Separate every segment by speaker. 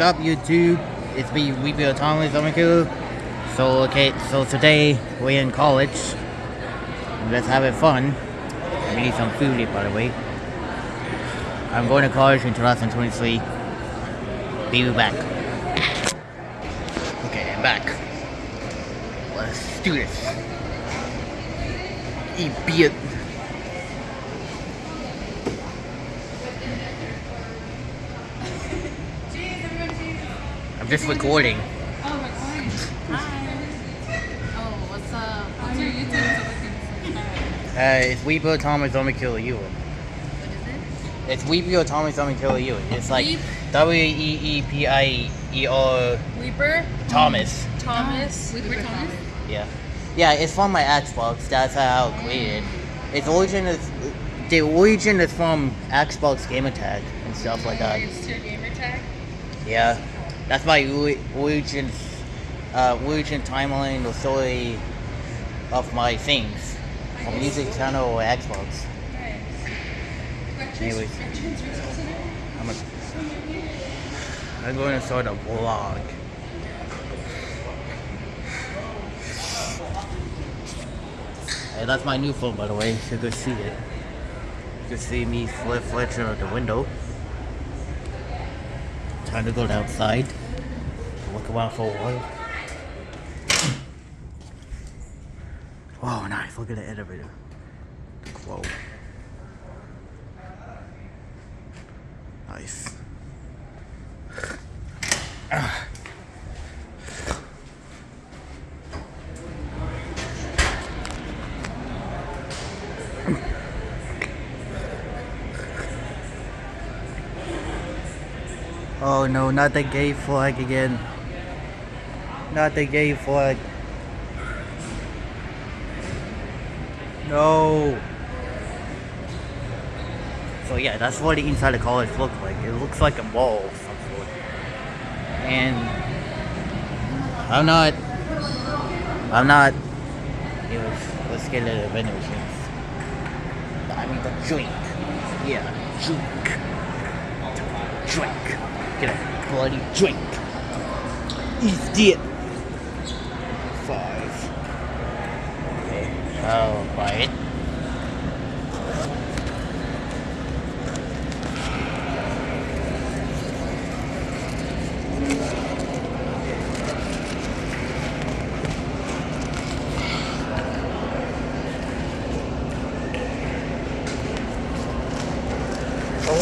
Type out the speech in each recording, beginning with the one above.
Speaker 1: What's up, YouTube? It's me, Weepy Thomas Omiku. So, okay, so today we're in college. Let's have it fun. We need some food, by the way. I'm going to college in 2023. Be back. Okay, I'm back. Let's do this. Eat beer. I'm just recording.
Speaker 2: Oh, recording. Hi. Oh, what's up? What's your YouTube so
Speaker 1: Uh, it's Weepo Thomas Omiku Ewan.
Speaker 2: What is
Speaker 1: It's Weepy Thomas Omiku Ewan. It's like
Speaker 2: Weep?
Speaker 1: W E E P I E O?
Speaker 2: Weeper?
Speaker 1: Thomas.
Speaker 2: Thomas? Weeper Thomas?
Speaker 1: Yeah. Yeah, it's from my Xbox. That's how I created. Its origin is the origin is from Xbox gamer tag and stuff like that.
Speaker 2: It's your gamer tag?
Speaker 1: Yeah, that's my ori- origin, uh, origin timeline, the story of my things from music channel or Xbox. Anyways, I'm, a, I'm going to start a vlog. Hey, that's my new phone, by the way. You can see it. You can see me flip fletching out the window. Time to go outside. Look around for a while. Whoa, nice. Look at the elevator. Whoa. Nice. Oh no, not the gay flag again. Not the gay flag. No. So yeah, that's what the inside of college looks like. It looks like a mall of some sort. And I'm not. I'm not. Anyways, let's get into the vending. I mean the drink. Yeah, drink. Drink. Get a bloody drink. Eat it. Five. Okay, I'll buy it.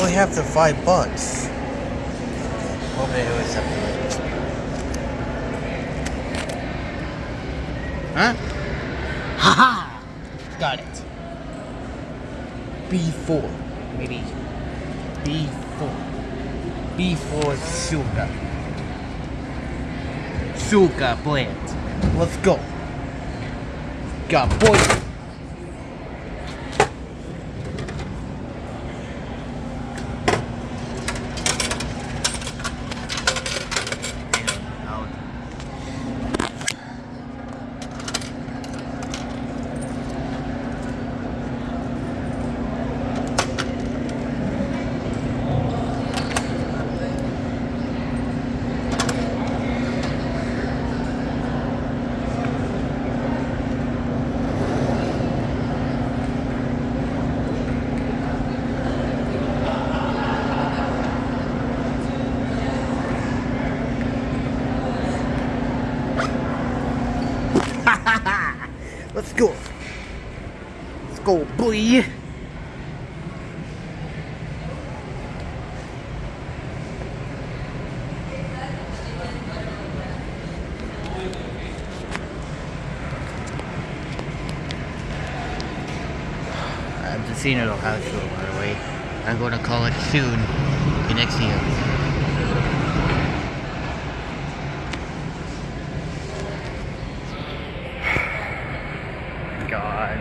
Speaker 1: only have the five bucks. Hope it was something. Huh? Haha! -Ha! Got it. B4. Maybe. B4. B4 sugar. Sugar blend. Let's go. Got boy. Let's go. Let's go, boy. Just seeing it on high school, by the way. I'm going to college soon, next year.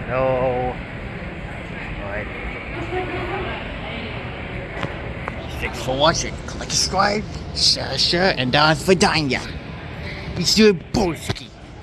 Speaker 1: No. Alright. Thanks for watching. Click subscribe, share, share, and down for Danya. Be still bullshit.